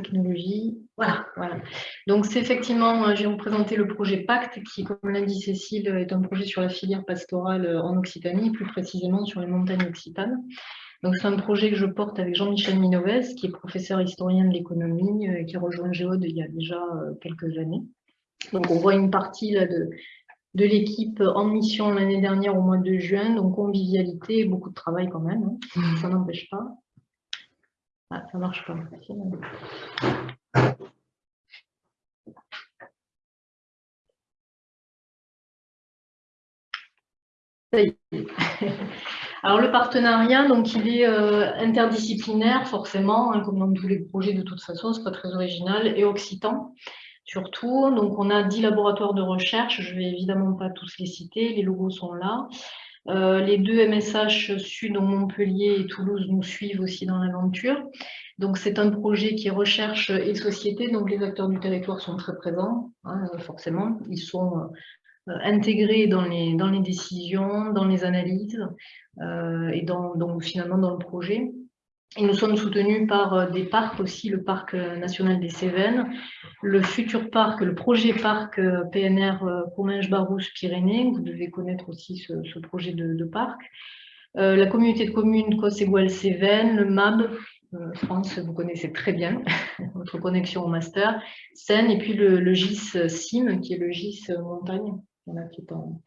technologie. Voilà, voilà. Donc, c'est effectivement, vais vous présenter le projet PACT, qui, comme l'a dit Cécile, est un projet sur la filière pastorale en Occitanie, plus précisément sur les montagnes occitanes. Donc, c'est un projet que je porte avec Jean-Michel Minovès, qui est professeur historien de l'économie, euh, qui a rejoint Géode il y a déjà euh, quelques années. Donc, on voit une partie là, de, de l'équipe en mission l'année dernière au mois de juin, donc convivialité beaucoup de travail quand même, hein. ça n'empêche pas. Ah, ça marche pas. Alors le partenariat, donc il est euh, interdisciplinaire forcément, hein, comme dans tous les projets de toute façon, c'est pas très original, et occitan surtout. Donc on a 10 laboratoires de recherche, je vais évidemment pas tous les citer, les logos sont là. Euh, les deux MSH Sud, donc Montpellier et Toulouse, nous suivent aussi dans l'aventure. Donc c'est un projet qui est recherche et société, donc les acteurs du territoire sont très présents, hein, forcément. Ils sont euh, intégrés dans les, dans les décisions, dans les analyses euh, et donc finalement dans le projet. Et nous sommes soutenus par euh, des parcs aussi, le parc national des Cévennes, le futur parc, le projet parc PNR Comminges-Barousse-Pyrénées, vous devez connaître aussi ce, projet de, parc, la communauté de communes Cosségual-Cévennes, le MAB, France, vous connaissez très bien, votre connexion au master, Seine, et puis le, GIS SIM, qui est le GIS montagne, qui est en,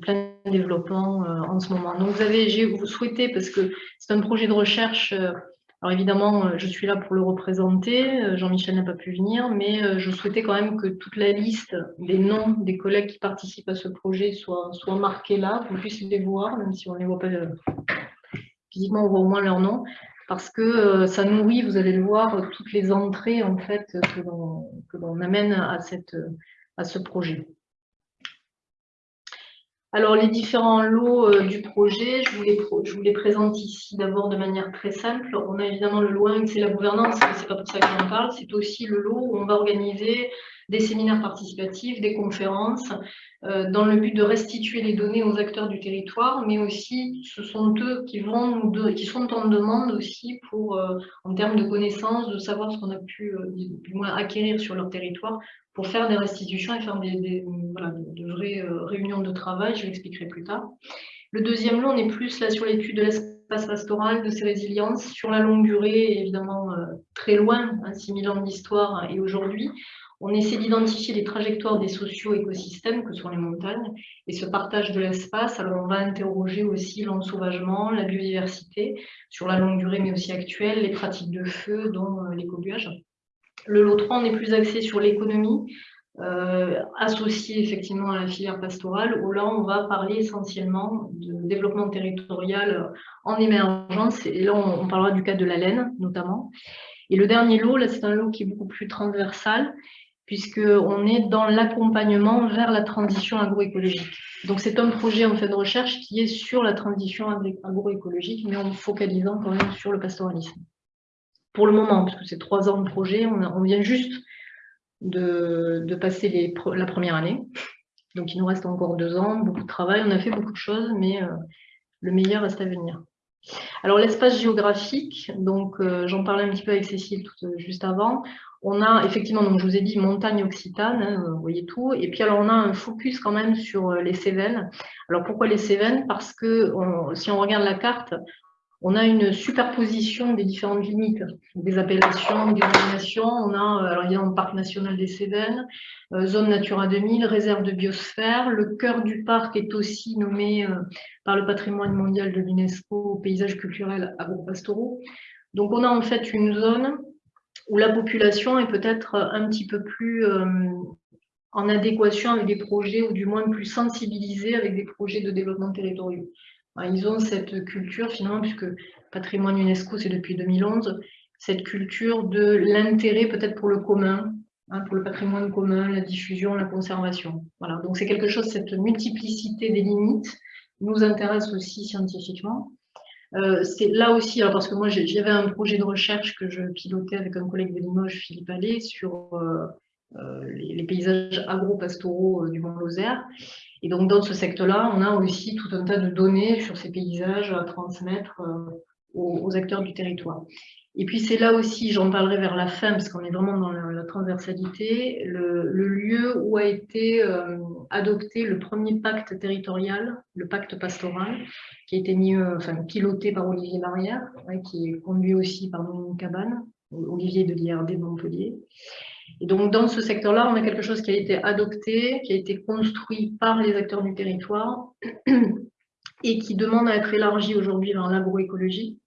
plein développement euh, en ce moment. Donc vous avez, vous souhaité, parce que c'est un projet de recherche, euh, alors évidemment, euh, je suis là pour le représenter, Jean-Michel n'a pas pu venir, mais je souhaitais quand même que toute la liste des noms des collègues qui participent à ce projet soit, soit marquée là, qu'on puisse les voir, même si on ne les voit pas physiquement, on voit au moins leur nom, parce que ça nourrit, vous allez le voir, toutes les entrées en fait que l'on amène à, cette, à ce projet. Alors, les différents lots euh, du projet, je vous, les, je vous les présente ici d'abord de manière très simple. On a évidemment le lot 1, c'est la gouvernance, mais ce n'est pas pour ça que j'en parle. C'est aussi le lot où on va organiser des séminaires participatifs, des conférences, euh, dans le but de restituer les données aux acteurs du territoire, mais aussi ce sont eux qui, vont qui sont en demande aussi pour, euh, en termes de connaissances, de savoir ce qu'on a pu du moins acquérir sur leur territoire pour faire des restitutions et faire des, voilà, de, vraies euh, réunions de travail, je l'expliquerai plus tard. Le deuxième lot, on est plus là sur l'étude de l'espace pastoral, de ses résiliences, sur la longue durée, évidemment euh, très loin, hein, 6000 ans d'histoire et aujourd'hui. On essaie d'identifier les trajectoires des socio-écosystèmes que sont les montagnes et ce partage de l'espace. Alors on va interroger aussi l'ensauvagement, la biodiversité sur la longue durée mais aussi actuelle, les pratiques de feu dont euh, l'écobuage. Le lot 3, on est plus axé sur l'économie, euh, associée effectivement à la filière pastorale, où là, on va parler essentiellement de développement territorial en émergence, et là, on, parlera du cas de la laine, notamment. Et le dernier lot, là, c'est un lot qui est beaucoup plus transversal, puisqu'on est dans l'accompagnement vers la transition agroécologique. Donc, c'est un projet en fait de recherche qui est sur la transition agroécologique, mais en focalisant quand même sur le pastoralisme pour le moment, parce que c'est trois ans de projet, on, vient juste de, passer la première année. Donc il nous reste encore deux ans, beaucoup de travail, on a fait beaucoup de choses, mais euh, le meilleur reste à venir. Alors l'espace géographique, donc euh, j'en parlais un petit peu avec Cécile euh, juste avant, on a effectivement, donc je vous ai dit montagne occitane, hein, vous voyez tout, et puis alors on a un focus quand même sur les Cévennes. Alors pourquoi les Cévennes? Parce que si on regarde la carte, on a une superposition des différentes limites, des appellations, des dénominations. On a, euh, alors il y a le Parc national des Cévennes, euh, zone Natura 2000, réserve de biosphère. Le cœur du parc est aussi nommé euh, par le patrimoine mondial de l'UNESCO paysages culturels agro-pastoraux. Donc on a en fait une zone où la population est peut-être un petit peu plus en adéquation avec des projets, ou du moins plus sensibilisée avec des projets de développement territorial. Ils ont cette culture, finalement, puisque patrimoine UNESCO, c'est depuis 2011, cette culture de l'intérêt peut-être pour le commun, hein, pour le patrimoine commun, la diffusion, la conservation. Voilà, donc c'est quelque chose, cette multiplicité des limites nous intéresse aussi scientifiquement. Euh, c'est là aussi, alors parce que moi j'avais un projet de recherche que je pilotais avec un collègue de Limoges, Philippe Allais, sur euh, les, les, paysages agro-pastoraux du Mont-Lozère. Et donc, dans ce secteur-là, on a aussi tout un tas de données sur ces paysages à transmettre euh, aux, acteurs du territoire. Et puis c'est là aussi, j'en parlerai vers la fin, parce qu'on est vraiment dans la, transversalité, le, lieu où a été euh, adopté le premier pacte territorial, le pacte pastoral, qui a été mis, euh, enfin, piloté par Olivier Barrière, qui est conduit aussi par Dominique Cabane, Olivier de l'IRD de Montpellier. Et donc dans ce secteur-là, on a quelque chose qui a été adopté, qui a été construit par les acteurs du territoire et qui demande à être élargi aujourd'hui dans l'agroécologie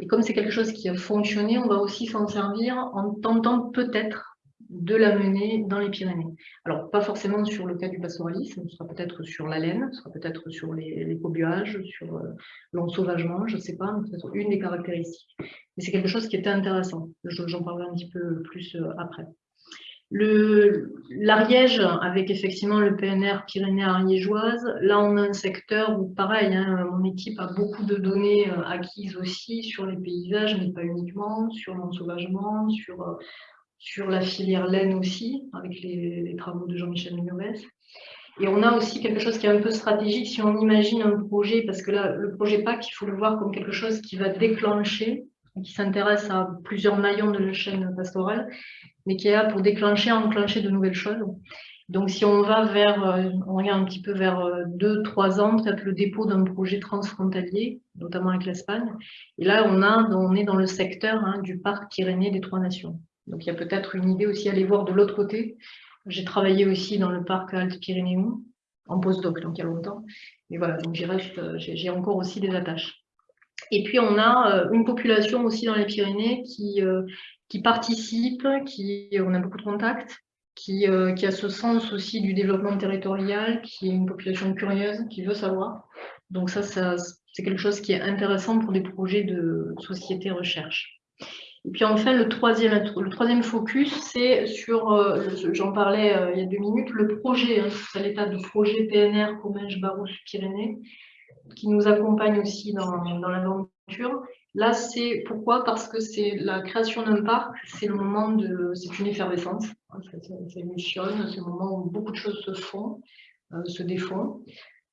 et comme c'est quelque chose qui a fonctionné, on va aussi s'en servir en tentant peut-être de la mener dans les Pyrénées. Alors, pas forcément sur le cas du pastoralisme, ce sera peut-être sur la laine, ce sera peut-être sur l'écobuage, sur euh, l'ensauvagement, je ne sais pas, peut-être une des caractéristiques. Mais c'est quelque chose qui était intéressant. J'en parlerai un petit peu plus euh, après. L'Ariège, avec effectivement le PNR Pyrénées-Ariégeoise, là on a un secteur où pareil, hein, mon équipe a beaucoup de données euh, acquises aussi sur les paysages, mais pas uniquement, sur l'ensauvagement, sur, euh, la filière laine aussi, avec les, travaux de Jean-Michel Mignovès. Et on a aussi quelque chose qui est un peu stratégique si on imagine un projet, parce que là, le projet PAC, il faut le voir comme quelque chose qui va déclencher, qui s'intéresse à plusieurs maillons de la chaîne pastorale, mais qui est là pour déclencher, enclencher de nouvelles choses. Donc, si on va vers, euh, on regarde un petit peu vers euh, deux, trois ans, peut-être le dépôt d'un projet transfrontalier, notamment avec l'Espagne. Et là, on, a, on est dans le secteur hein, du parc Pyrénées des Trois Nations. Donc, il y a peut-être une idée aussi à aller voir de l'autre côté. J'ai travaillé aussi dans le parc Alpes-Pyrénéen, en postdoc, donc il y a longtemps. Et voilà, donc j'y reste, j'ai encore aussi des attaches. Et puis, on a euh, une population aussi dans les Pyrénées qui, qui participe, qui, on a beaucoup de contacts, qui, euh, qui, a ce sens aussi du développement territorial, qui est une population curieuse, qui veut savoir. Donc ça, c'est quelque chose qui est intéressant pour des projets de société recherche. Et puis enfin, le troisième, le troisième focus, c'est sur, euh, j'en parlais euh, il y a deux minutes, le projet, hein, c'est l'état de projet PNR Comminges Barousse Pyrénées, qui nous accompagne aussi dans, dans l'aventure Là, c'est pourquoi? Parce que c'est la création d'un parc, c'est le moment de, c'est une effervescence, c'est une c'est le moment où beaucoup de choses se font, euh, se défont.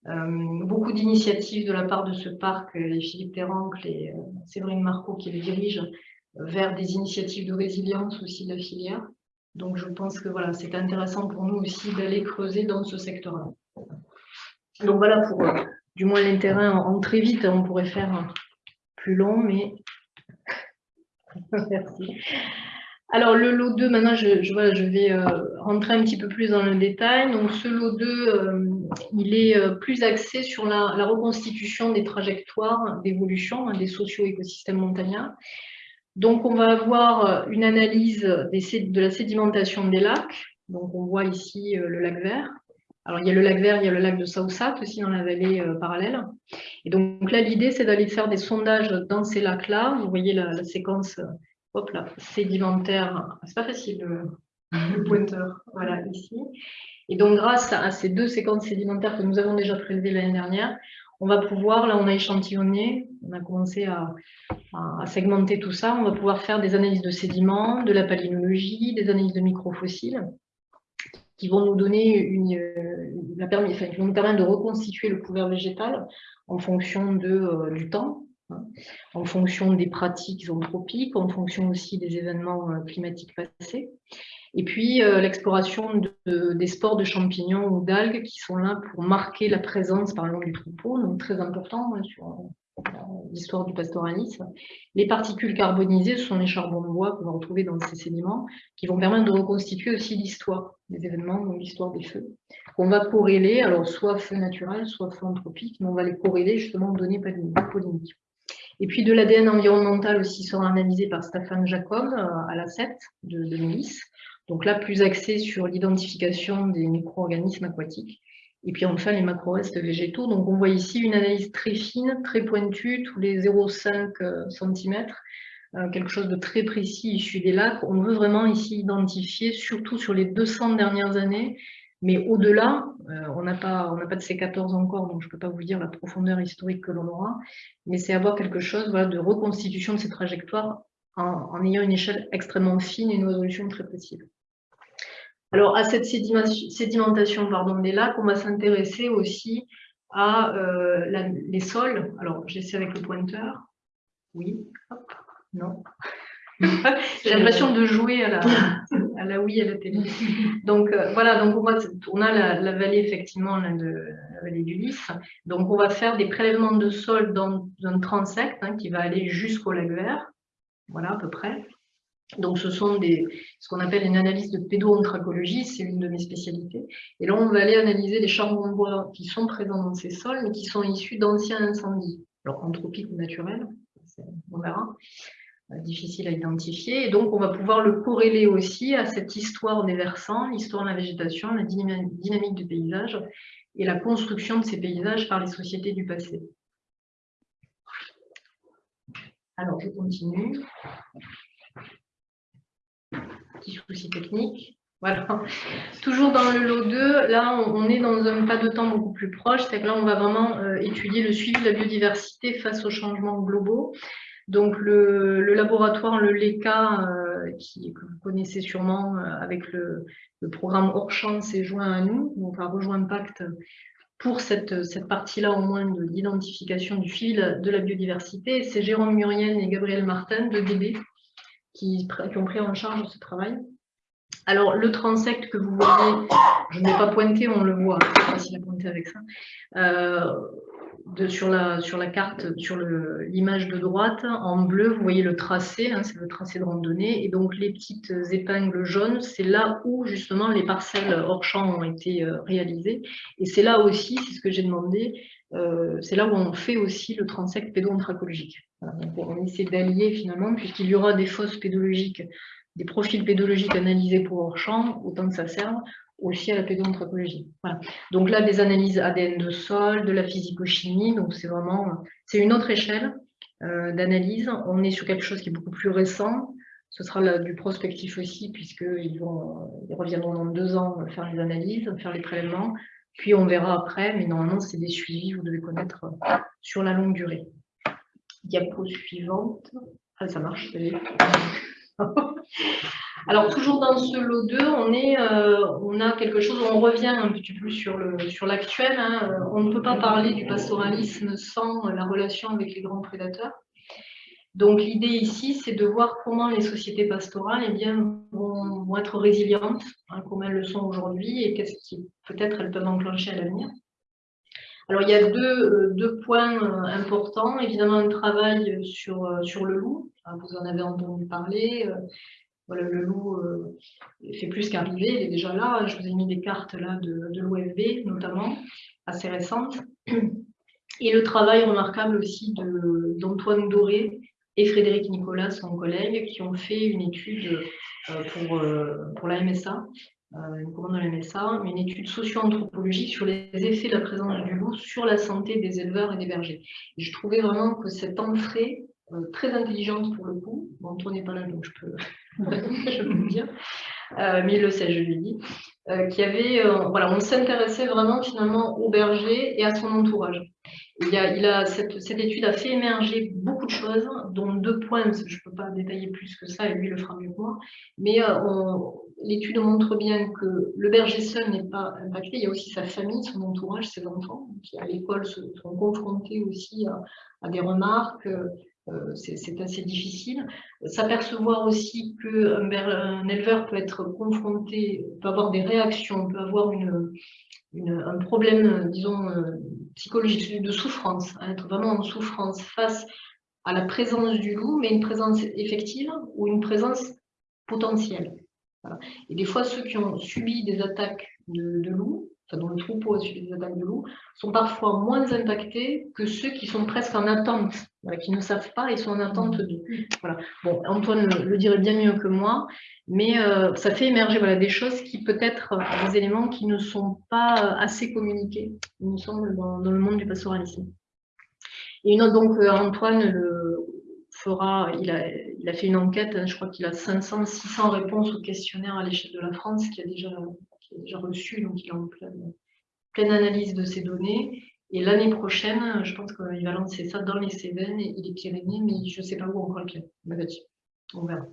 Euh, beaucoup d'initiatives de la part de ce parc, et Philippe Terrancle et euh, Séverine Marco qui le dirigent, vers des initiatives de résilience aussi de la filière. Donc je pense que voilà, c'est intéressant pour nous aussi d'aller creuser dans ce secteur-là. Donc voilà pour du moins l'intérêt en, très vite, on pourrait faire plus long, mais merci. Alors, le lot 2, maintenant, je, je, je vais euh, rentrer un petit peu plus dans le détail. Donc, ce lot 2, euh, il est euh, plus axé sur la, reconstitution des trajectoires d'évolution hein, des socio-écosystèmes montagnards. Donc, on va avoir une analyse de la sédimentation des lacs. Donc, on voit ici le lac vert, alors, il y a le lac Vert, il y a le lac de Saoussat aussi dans la vallée euh, parallèle. Et donc là, l'idée, c'est d'aller faire des sondages dans ces lacs-là. Vous voyez la, séquence euh, hop là, sédimentaire. C'est pas facile le, pointeur, voilà, ici. Et donc, grâce à ces deux séquences sédimentaires que nous avons déjà prélevées l'année dernière, on va pouvoir, là on a échantillonné, on a commencé à, à, segmenter tout ça, on va pouvoir faire des analyses de sédiments, de la palynologie, des analyses de microfossiles, qui vont nous donner une, euh, la vont nous permettre de reconstituer le couvert végétal en fonction de, euh, du temps, hein, en fonction des pratiques anthropiques, en fonction aussi des événements euh, climatiques passés. Et puis l'exploration de, des spores de champignons ou d'algues qui sont là pour marquer la présence par exemple du troupeau, donc très important hein, l'histoire du pastoralisme. Les particules carbonisées, ce sont les charbons de bois qu'on va retrouver dans ces sédiments, qui vont permettre de reconstituer aussi l'histoire des événements, donc l'histoire des feux, qu'on va corréler, alors soit feu naturel, soit feu anthropique, mais on va les corréler justement aux données polyniques. Et puis de l'ADN environnemental aussi sera analysé par Stéphane Jacob euh, à la 7 de, de donc là plus axé sur l'identification des micro-organismes aquatiques. Et puis enfin, les macro-restes végétaux. Donc on voit ici une analyse très fine, très pointue, tous les 0,5 euh, cm, euh, quelque chose de très précis issu des lacs. On veut vraiment ici identifier, surtout sur les 200 dernières années, mais au-delà, euh, on n'a pas, pas de C14 encore, donc je ne peux pas vous dire la profondeur historique que l'on aura, mais c'est avoir quelque chose de reconstitution de ces trajectoires en, en ayant une échelle extrêmement fine et une résolution très précise. Alors, à cette sédimentation pardon, des lacs, on va s'intéresser aussi à euh, les sols. Alors, j'essaie avec le pointeur. Oui, Non. J'ai l'impression de jouer à la, à la Wii, à la télé. Donc euh, voilà, donc on, a la, vallée effectivement de la vallée du Lys. Donc on va faire des prélèvements de sol dans un transect hein, qui va aller jusqu'au lac vert. Voilà à peu près. Donc, ce sont des, ce qu'on appelle une analyse de pédoanthropologie, c'est une de mes spécialités. Et là, on va aller analyser les charbons de bois qui sont présents dans ces sols, mais qui sont issus d'anciens incendies, alors anthropiques ou naturels, on verra, euh, difficile à identifier. Et donc, on va pouvoir le corréler aussi à cette histoire des versants, l'histoire de la végétation, la dynamique du paysage et la construction de ces paysages par les sociétés du passé. Alors, je continue petit souci technique. Voilà. Toujours dans le lot 2, là, on, est dans un pas de temps beaucoup plus proche, c'est que là, on va vraiment euh, étudier le suivi de la biodiversité face aux changements globaux. Donc, le, laboratoire, le LECA, euh, qui, que vous connaissez sûrement euh, avec le, programme Hors-Champ, s'est joint à nous, donc a rejoint Pacte pour cette, cette partie-là au moins de l'identification du fil de la biodiversité. C'est Jérôme Murienne et Gabriel Martin de DB qui, ont pris en charge ce travail. Alors, le transect que vous voyez, je n'ai pas pointé, on le voit, c'est facile à pointer avec ça, euh, de, sur, la, sur la carte, sur l'image de droite, en bleu, vous voyez le tracé, hein, c'est le tracé de randonnée, et donc les petites épingles jaunes, c'est là où justement les parcelles hors champ ont été euh, réalisées, et c'est là aussi, c'est ce que j'ai demandé, euh, c'est là où on fait aussi le transect pédoanthropologique. on essaie d'allier finalement, puisqu'il y aura des fosses pédologiques, des profils pédologiques analysés pour hors champ, autant que ça serve aussi à la pédoanthropologie. Donc là, des analyses ADN de sol, de la physico-chimie, donc c'est vraiment, c'est une autre échelle euh, d'analyse. On est sur quelque chose qui est beaucoup plus récent. Ce sera du prospectif aussi, puisqu'ils ils reviendront dans deux ans faire les analyses, faire les prélèvements. Puis on verra après, mais normalement, c'est des suivis, vous devez connaître euh, sur la longue durée. Diapo suivante. Ah, ça marche, Alors, toujours dans ce lot 2, on, est, euh, on a quelque chose, on revient un petit peu sur l'actuel. Sur hein. On ne peut pas parler du pastoralisme sans la relation avec les grands prédateurs. Donc l'idée ici, c'est de voir comment les sociétés pastorales eh bien, vont, être résilientes, hein, comme elles le sont aujourd'hui, et qu'est-ce qui peut-être elles peuvent enclencher à l'avenir. Alors il y a deux, deux, points euh, importants. Évidemment, un travail sur, euh, le loup. Vous en avez entendu parler. Euh, voilà, le loup fait plus qu'arriver, il est déjà là. Je vous ai mis des cartes de, de l'OFB, notamment, assez récentes. Et le travail remarquable aussi d'Antoine Doré, et Frédéric Nicolas, son collègue, qui ont fait une étude euh, pour, euh, pour la MSA, euh, une commande de la MSA, une étude socio-anthropologique sur les effets de la présence du loup sur la santé des éleveurs et des bergers. Je trouvais vraiment que cette entrée, très intelligente pour le coup, bon, toi n'est pas là, donc je peux, je le dire, mais il le sait, je lui dis, qui avait, voilà, on s'intéressait vraiment finalement au berger et à son entourage. Il, a, cette, étude a fait émerger beaucoup de choses, dont deux points, je ne peux pas détailler plus que ça, et lui le fera mieux que moi, mais euh, l'étude montre bien que le berger seul n'est pas impacté, il y a aussi sa famille, son entourage, ses enfants, qui à l'école sont confrontés aussi à, des remarques, euh, c'est assez difficile. S'apercevoir aussi qu'un un éleveur peut être confronté, peut avoir des réactions, peut avoir une, un problème, disons, euh, psychologique, de souffrance, hein, être vraiment en souffrance face à la présence du loup, mais une présence effective ou une présence potentielle. Et des fois, ceux qui ont subi des attaques de, enfin, dont le troupeau a subi des attaques de loups, sont parfois moins impactés que ceux qui sont presque en attente, qui ne savent pas et sont en attente de. Voilà. Bon, Antoine le, dirait bien mieux que moi, mais euh, ça fait émerger voilà, des choses qui peut-être, euh, des éléments qui ne sont pas euh, assez communiqués, il me semble, dans, le monde du pastoralisme. Et une autre, donc Antoine le fera, il a, il a fait une enquête, hein, je crois qu'il a 500, 600 réponses au questionnaire à l'échelle de la France, qui a déjà, qui a déjà reçu, donc il est en pleine, pleine analyse de ces données. Et l'année prochaine, je pense qu'il va lancer ça dans les Cévennes et les Pyrénées, mais je ne sais pas où encore lequel. On verra.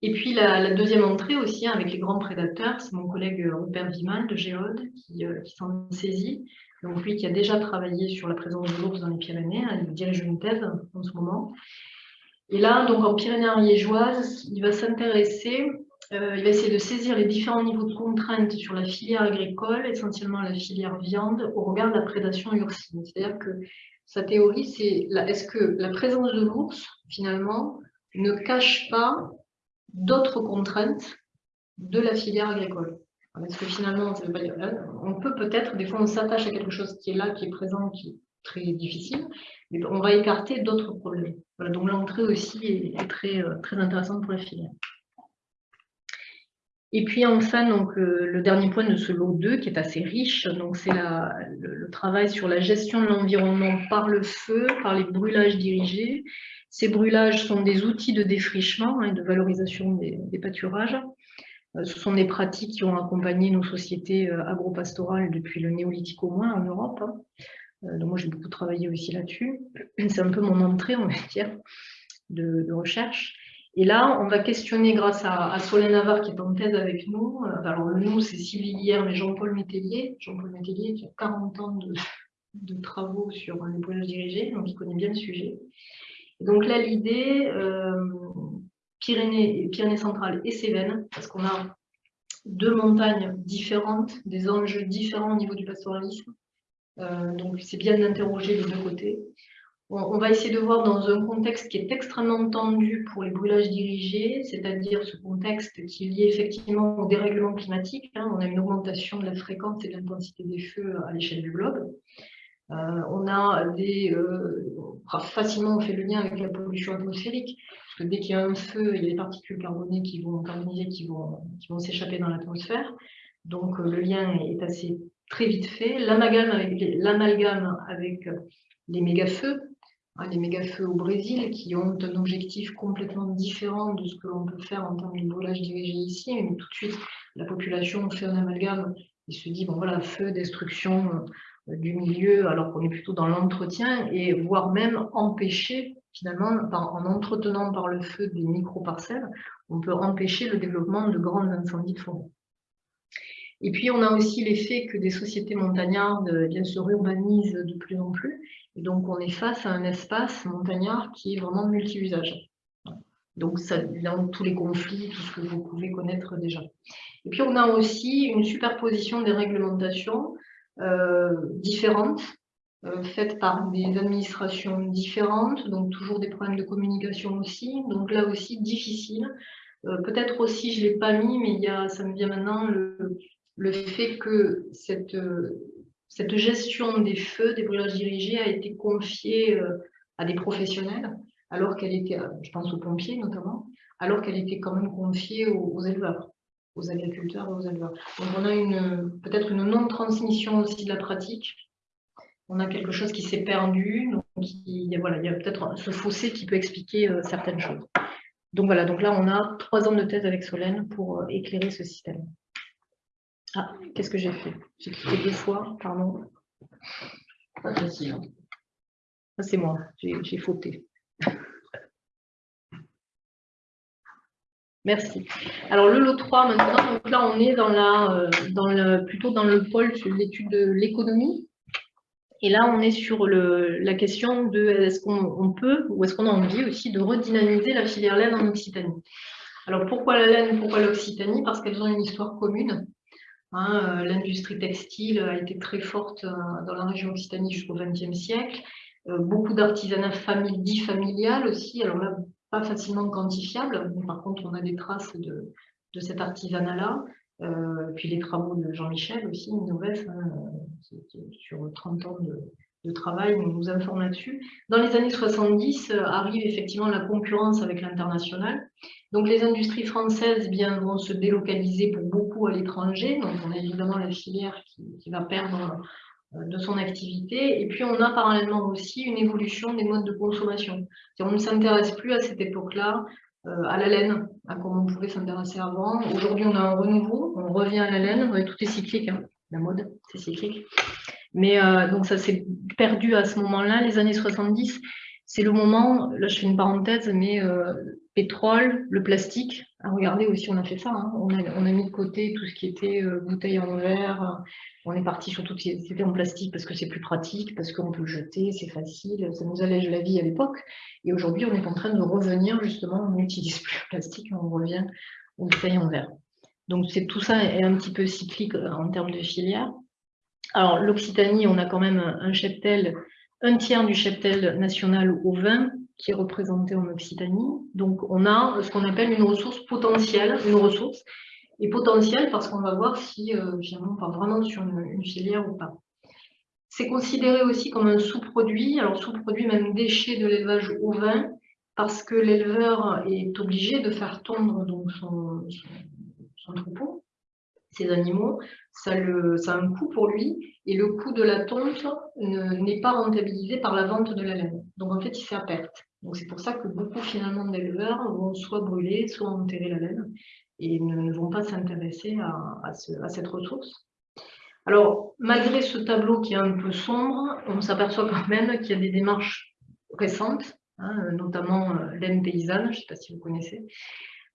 Et puis la, deuxième entrée aussi, hein, avec les grands prédateurs, c'est mon collègue Robert Vimal de Géode qui, euh, qui s'en saisit. Donc lui qui a déjà travaillé sur la présence de l'ours dans les Pyrénées, hein, il dirige une thèse en ce moment. Et là, donc en Pyrénées-Ariégeoise, il va s'intéresser, euh, il va essayer de saisir les différents niveaux de contraintes sur la filière agricole, essentiellement la filière viande, au regard de la prédation ursine. C'est-à-dire que sa théorie, c'est est-ce que la présence de l'ours, finalement, ne cache pas d'autres contraintes de la filière agricole? Est-ce que finalement, on peut peut-être, des fois on s'attache à quelque chose qui est là, qui est présent, qui est très difficile, mais on va écarter d'autres problèmes. donc l'entrée aussi est, très, euh, très intéressante pour la filière. Et puis enfin, donc, euh, le dernier point de ce lot 2, qui est assez riche, c'est le, travail sur la gestion de l'environnement par le feu, par les brûlages dirigés. Ces brûlages sont des outils de défrichement et de valorisation des, pâturages. Euh, ce sont des pratiques qui ont accompagné nos sociétés euh, agropastorales depuis le néolithique au moins en Europe. Hein. Donc moi, j'ai beaucoup travaillé aussi là-dessus. C'est un peu mon entrée, on va dire, de, de recherche. Et là, on va questionner grâce à, Solène Navarre qui est en thèse avec nous. Euh, alors, nous, c'est Sylvie Guillère, mais Jean-Paul Métellier. Jean-Paul Métellier qui a 40 ans de, travaux sur les brûlages dirigés, donc il connaît bien le sujet. donc là, l'idée, euh, Pyrénées, Pyrénées centrales et Cévennes, parce qu'on a deux montagnes différentes, des enjeux différents au niveau du pastoralisme. Euh, donc c'est bien d'interroger les deux côtés on va essayer de voir dans un contexte qui est extrêmement tendu pour les brûlages dirigés, c'est-à-dire ce contexte qui est lié effectivement au dérèglement climatique. Hein. On a une augmentation de la fréquence et de l'intensité des feux à l'échelle du globe. Euh, on a des, euh, facilement on fait le lien avec la pollution atmosphérique, parce que dès qu'il y a un feu, il y a des particules carbonées qui vont carboniser, qui vont, s'échapper dans l'atmosphère. Donc euh, le lien est assez très vite fait. L'amalgame avec, avec les méga-feux, Hein, les méga-feux au Brésil qui ont un objectif complètement différent de ce que l'on peut faire en termes de brûlage dirigé ici. Mais tout de suite, la population fait un amalgame et se dit, bon voilà, feu, destruction euh, du milieu, alors qu'on est plutôt dans l'entretien, et voire même empêcher, finalement, en entretenant par le feu des micro-parcelles, on peut empêcher le développement de grands incendies de forêt. Et puis, on a aussi l'effet que des sociétés montagnardes eh bien, se réurbanisent de plus en plus. Et donc, on est face à un espace montagnard qui est vraiment multi-usage. Donc, ça dans tous les conflits, tout ce que vous pouvez connaître déjà. Et puis, on a aussi une superposition des réglementations euh, différentes, euh, faites par des administrations différentes, donc toujours des problèmes de communication aussi. Donc là aussi, difficile. Euh, peut-être aussi, je ne l'ai pas mis, mais il y a, ça me vient maintenant, le, le fait que cette, cette gestion des feux, des brûlages dirigés a été confiée euh, à des professionnels, alors qu'elle était, euh, je pense aux pompiers notamment, alors qu'elle était quand même confiée aux, éleveurs, aux agriculteurs et aux éleveurs. Donc on a peut-être une non-transmission aussi de la pratique. On a quelque chose qui s'est perdu, donc il voilà, il y a peut-être ce fossé qui peut expliquer euh, certaines choses. Donc voilà, donc là on a trois ans de thèse avec Solène pour éclairer ce système. Ah, qu'est-ce que j'ai fait? J'ai cliqué deux fois, pardon. Pas facile. Hein. Ah, c'est moi, j'ai fauté. Merci. Alors le lot 3 maintenant, donc là on est dans la, euh, dans le, plutôt dans le pôle sur l'étude de l'économie. Et là on est sur le, la question de est-ce qu'on peut ou est-ce qu'on a envie aussi de redynamiser la filière laine en Occitanie? Alors pourquoi la laine, pourquoi l'Occitanie? Parce qu'elles ont une histoire commune. Hein, euh, l'industrie textile a été très forte euh, dans la région Occitanie jusqu'au XXe siècle. Euh, beaucoup d'artisanat dit familial aussi, alors là, pas facilement quantifiable, mais par contre, on a des traces de, de cet artisanat-là. puis les travaux de Jean-Michel aussi, nouvelle, hein, sur 30 ans de, travail, on nous informe là-dessus. Dans les années 70, arrive effectivement la concurrence avec l'international. Donc les industries françaises bien, vont se délocaliser pour beaucoup à l'étranger. Donc on a évidemment la filière qui, va perdre euh, de son activité. Et puis on a parallèlement aussi une évolution des modes de consommation. On ne s'intéresse plus à cette époque-là euh, à la laine, à comment on pouvait s'intéresser avant. Aujourd'hui on a un renouveau, on revient à la laine, tout est cyclique, hein. la mode c'est cyclique. Mais euh, donc ça s'est perdu à ce moment-là, les années 70 c'est le moment, là je fais une parenthèse, mais pétrole, le plastique, regardez aussi on a fait ça, hein. on, a, mis de côté tout ce qui était euh, bouteille en verre, on est parti sur tout ce qui était en plastique parce que c'est plus pratique, parce qu'on peut jeter, c'est facile, ça nous allège la vie à l'époque, et aujourd'hui on est en train de revenir justement, on n'utilise plus le plastique, on revient aux bouteilles en verre. Donc tout ça est un petit peu cyclique euh, en termes de filière. Alors l'Occitanie, on a quand même un cheptel un tiers du cheptel national au vin qui est représenté en Occitanie. Donc, on a ce qu'on appelle une ressource potentielle, une ressource, et potentielle parce qu'on va voir si euh, on part vraiment sur une, filière ou pas. C'est considéré aussi comme un sous-produit, alors sous-produit même déchet de l'élevage au vin, parce que l'éleveur est obligé de faire tondre donc, son, troupeau, ses animaux, ça, ça, a un coût pour lui, et le coût de la tonte n'est pas rentabilisé par la vente de la laine. Donc en fait, il fait à perte. Donc c'est pour ça que beaucoup finalement d'éleveurs vont soit brûler, soit enterrer la laine, et ne, vont pas s'intéresser à, cette ressource. Alors, malgré ce tableau qui est un peu sombre, on s'aperçoit quand même qu'il y a des démarches récentes, hein, notamment euh, laine paysanne, je ne sais pas si vous connaissez,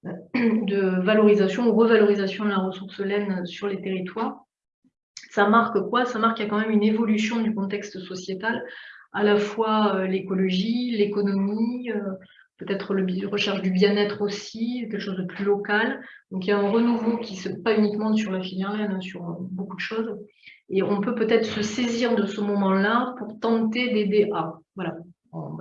de valorisation ou revalorisation de la ressource laine sur les territoires. Ça marque quoi? Ça marque qu'il y a quand même une évolution du contexte sociétal, à la fois euh, l'écologie, l'économie, euh, peut-être la recherche du bien-être aussi, quelque chose de plus local. Donc il y a un renouveau qui se pas uniquement sur la filière laine, hein, sur beaucoup de choses. Et on peut peut-être se saisir de ce moment-là pour tenter d'aider à. Voilà,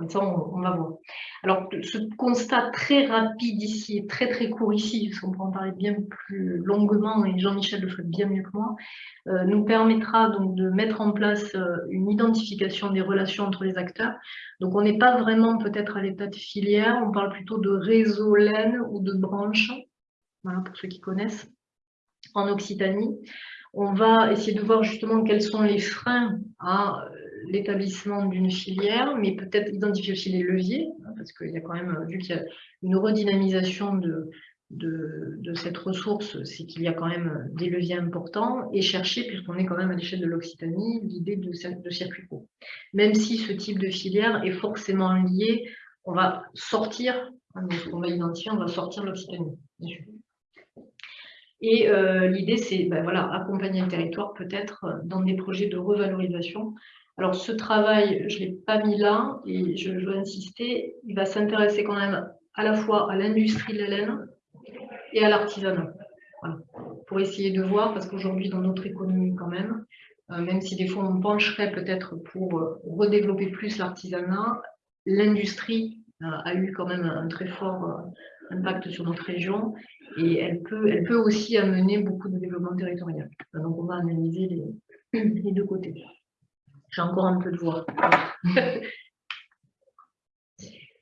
ça, on, va voir. Alors, ce constat très rapide ici, très très court ici, parce qu'on pourra en parler bien plus longuement, et Jean-Michel le ferait bien mieux que moi, euh, nous permettra donc de mettre en place euh, une identification des relations entre les acteurs. Donc, on n'est pas vraiment peut-être à l'état de filière, on parle plutôt de réseau laine ou de branche, voilà, pour ceux qui connaissent, en Occitanie. On va essayer de voir justement quels sont les freins à l'établissement d'une filière, mais peut-être identifier aussi les leviers, hein, parce qu'il y a quand même, vu qu'il y a une redynamisation de, cette ressource, c'est qu'il y a quand même des leviers importants, et chercher, puisqu'on est quand même à l'échelle de l'Occitanie, l'idée de, circuit court. Même si ce type de filière est forcément lié, on va sortir, hein, on va identifier, on va sortir l'Occitanie, Et euh, l'idée, c'est ben voilà, accompagner le territoire peut-être dans des projets de revalorisation alors ce travail, je ne l'ai pas mis là, et je, veux insister, il va s'intéresser quand même à la fois à l'industrie de la laine et à l'artisanat. Pour essayer de voir, parce qu'aujourd'hui dans notre économie quand même, euh, même si des fois on pencherait peut-être pour euh, redévelopper plus l'artisanat, l'industrie euh, a eu quand même un très fort impact sur notre région et elle peut, elle peut aussi amener beaucoup de développement territorial. Donc on va analyser les deux côtés. J'ai encore un peu de voix.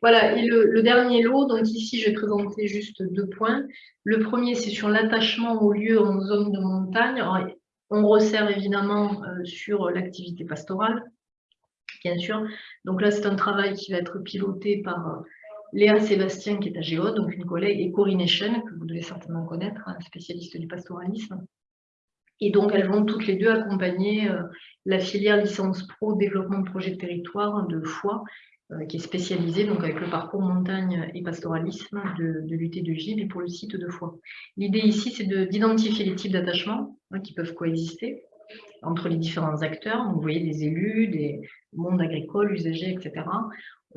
voilà, et le, dernier lot, donc ici je vais présenter juste deux points. Le premier, c'est sur l'attachement au lieu en zone de montagne. on resserre évidemment euh, sur l'activité pastorale, bien sûr. Donc là, c'est un travail qui va être piloté par euh, Léa Sébastien, qui est à Géode, donc une collègue, et Corinne Echen, que vous devez certainement connaître, un spécialiste du pastoralisme. Et donc, elles vont toutes les deux accompagner euh, la filière licence pro développement de projet de territoire de Foix, euh, qui est spécialisée donc, avec le parcours montagne et pastoralisme de, de l'UT de Gilles et pour le site de Foix. L'idée ici, c'est d'identifier les types d'attachements hein, qui peuvent coexister entre les différents acteurs. vous voyez des élus, des mondes agricoles, usagers, etc.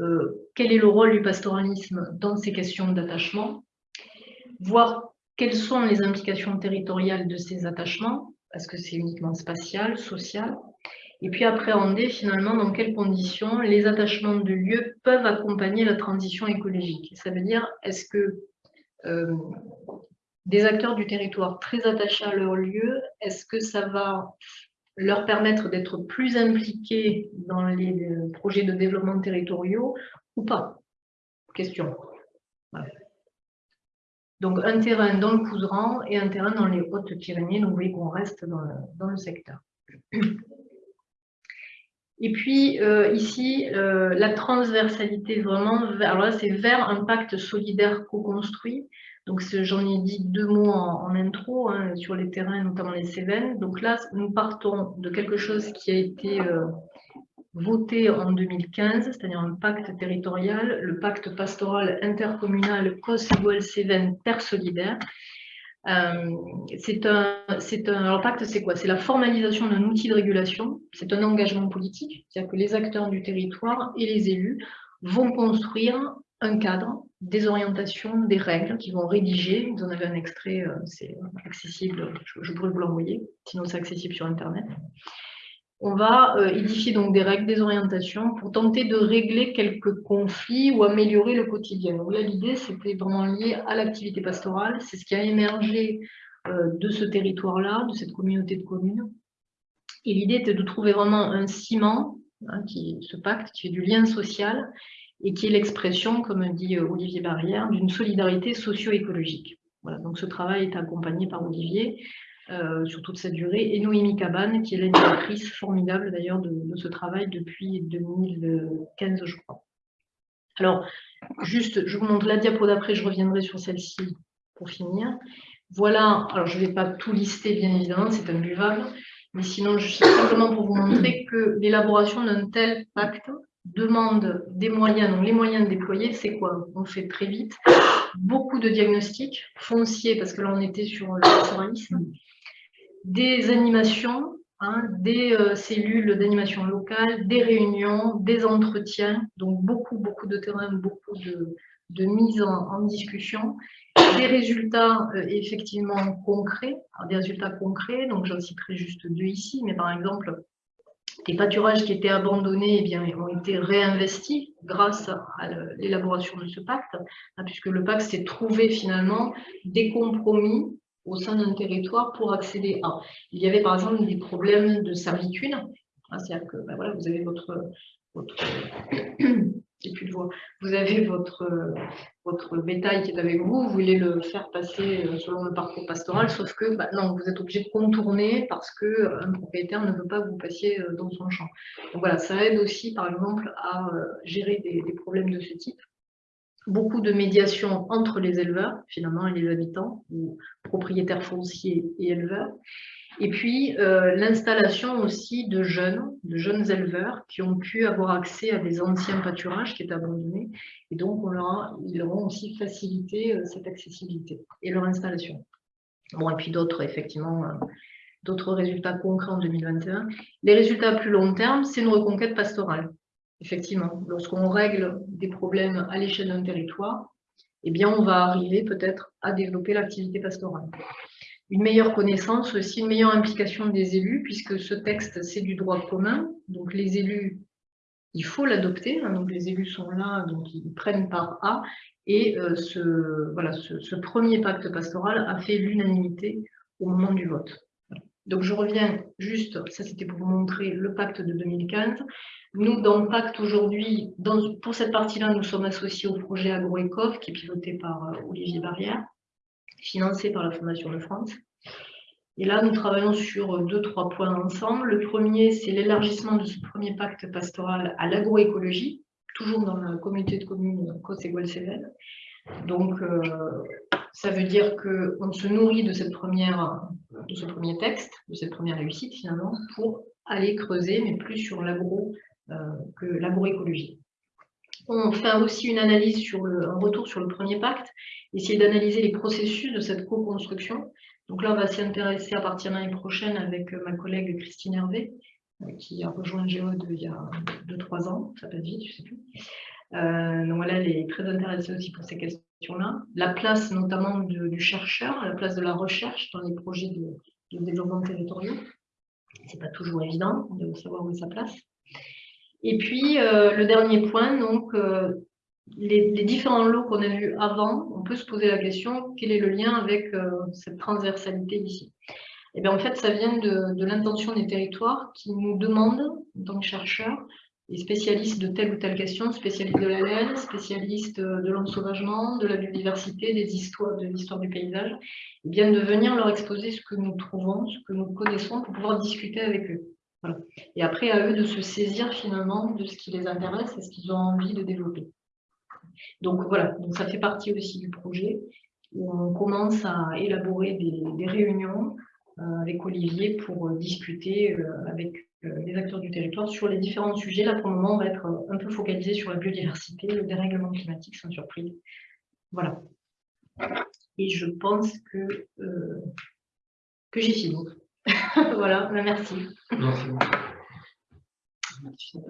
Euh, quel est le rôle du pastoralisme dans ces questions d'attachement? Voir quelles sont les implications territoriales de ces attachements est-ce que c'est uniquement spatial, social Et puis appréhender finalement dans quelles conditions les attachements de lieux peuvent accompagner la transition écologique. Ça veut dire, est-ce que euh, des acteurs du territoire très attachés à leur lieu, est-ce que ça va leur permettre d'être plus impliqués dans les projets de développement territoriaux ou pas? Question. Donc un terrain dans le Couseran et un terrain dans les Hautes-Pyrénées, donc vous voyez qu'on reste dans le, secteur. Et puis euh, ici, euh, la transversalité vraiment, alors là c'est vers un pacte solidaire co-construit. Donc j'en ai dit deux mots en, intro hein, sur les terrains, notamment les Cévennes. Donc là, nous partons de quelque chose qui a été euh, voté en 2015, c'est-à-dire un pacte territorial, le pacte pastoral intercommunal COS-Cévennes Terre Solidaire. Euh, c'est un, un, pacte, c'est quoi? C'est la formalisation d'un outil de régulation, c'est un engagement politique, c'est-à-dire que les acteurs du territoire et les élus vont construire un cadre, des orientations, des règles qui vont rédiger. Vous en avez un extrait, euh, c'est accessible, je, pourrais vous l'envoyer, sinon c'est accessible sur Internet. On va euh, édifier donc des règles, des orientations pour tenter de régler quelques conflits ou améliorer le quotidien. Là, l'idée, c'était vraiment lié à l'activité pastorale. C'est ce qui a émergé euh, de ce territoire-là, de cette communauté de communes. Et l'idée était de trouver vraiment un ciment, hein, ce pacte, qui fait du lien social, et qui est l'expression, comme dit euh, Olivier Barrière, d'une solidarité socio-écologique. Voilà, donc ce travail est accompagné par Olivier euh, sur toute cette durée, et Noémie Cabane, qui est l'animatrice formidable d'ailleurs de, ce travail depuis 2015, je crois. Alors, juste, je vous montre la diapo d'après, je reviendrai sur celle-ci pour finir. Voilà, alors je ne vais pas tout lister, bien évidemment, c'est imbuvable, mais sinon, je simplement pour vous montrer que l'élaboration d'un tel pacte demande des moyens, donc les moyens déployés, c'est quoi? On fait très vite, beaucoup de diagnostics fonciers, parce que là on était sur le pastoralisme, des animations, hein, des euh, cellules d'animation locale, des réunions, des entretiens, donc beaucoup, beaucoup de terrain, beaucoup de, de mise en, discussion, des résultats euh, effectivement concrets, des résultats concrets, donc j'en citerai juste deux ici, mais par exemple, les pâturages qui étaient abandonnés eh bien, ont été réinvestis grâce à l'élaboration de ce pacte, hein, puisque le pacte s'est trouvé finalement des compromis au sein d'un territoire pour accéder à. Il y avait par exemple des problèmes de servitude, hein, c'est-à-dire que ben voilà, vous avez votre, votre de voix. Vous avez votre, votre bétail qui est avec vous, vous voulez le faire passer euh, selon le parcours pastoral, sauf que bah, non, vous êtes obligé de contourner parce qu'un euh, propriétaire ne veut pas que vous passiez euh, dans son champ. Donc voilà, ça aide aussi, par exemple, à gérer des problèmes de ce type beaucoup de médiation entre les éleveurs, finalement, et les habitants, ou propriétaires fonciers et éleveurs. Et puis, euh, l'installation aussi de jeunes, de jeunes éleveurs qui ont pu avoir accès à des anciens pâturages qui étaient abandonnés. Et donc, on leur ils leur aussi facilité euh, cette accessibilité et leur installation. Bon, et puis d'autres, effectivement, euh, d'autres résultats concrets en 2021. Les résultats à plus long terme, c'est une reconquête pastorale. Effectivement, lorsqu'on règle des problèmes à l'échelle d'un territoire, eh bien, on va arriver peut-être à développer l'activité pastorale une meilleure connaissance, aussi une meilleure implication des élus, puisque ce texte, c'est du droit commun. Donc les élus, il faut l'adopter. Hein, donc les élus sont là, donc ils prennent part à. Et euh, ce, premier pacte pastoral a fait l'unanimité au moment du vote. Donc je reviens juste, ça c'était pour vous montrer le pacte de 2015. Nous, dans le pacte aujourd'hui, pour cette partie-là, nous sommes associés au projet AgroEcov, qui est piloté par euh, Olivier Barrière financé par la Fondation de France. Et là, nous travaillons sur deux, trois points ensemble. Le premier, c'est l'élargissement de ce premier pacte pastoral à l'agroécologie, toujours dans la communauté de communes côte et cévennes Donc, euh, ça veut dire qu'on se nourrit de, cette première, de ce premier texte, de cette première réussite finalement, pour aller creuser, mais plus sur l'agro euh, que l'agroécologie. On fait aussi une analyse sur le, un retour sur le premier pacte, essayer d'analyser les processus de cette co-construction. Donc là, on va s'y intéresser à partir de l'année prochaine avec euh, ma collègue Christine Hervé, euh, qui a rejoint Géode il y a 2-3 ans, ça passe vite, je ne sais plus. Donc voilà, elle est très intéressée aussi pour ces La place notamment du chercheur, la place de la recherche dans les projets de, de développement territoriaux. Ce n'est pas toujours évident de savoir où est sa place. Et puis, euh, le dernier point, donc, euh, les, différents lots qu'on a vus avant, on peut se poser la question, quel est le lien avec euh, cette transversalité ici Et eh bien, en fait, ça vient de, l'intention des territoires qui nous demandent, en tant que chercheurs, les spécialistes de telle ou telle question, spécialistes de la laine, spécialistes de l'ensauvagement, de la biodiversité, des histoires, de l'histoire du paysage, et bien de venir leur exposer ce que nous trouvons, ce que nous connaissons, pour pouvoir discuter avec eux. Et après, à eux de se saisir finalement de ce qui les intéresse et ce qu'ils ont envie de développer. Donc voilà, donc ça fait partie aussi du projet où on commence à élaborer des, réunions euh, avec Olivier pour discuter euh, avec les acteurs du territoire sur les différents sujets. Là, pour le moment, on va être un peu focalisé sur la biodiversité, le dérèglement climatique, sans surprise. Voilà. Et je pense que, que j'ai fini. voilà, merci. Merci beaucoup.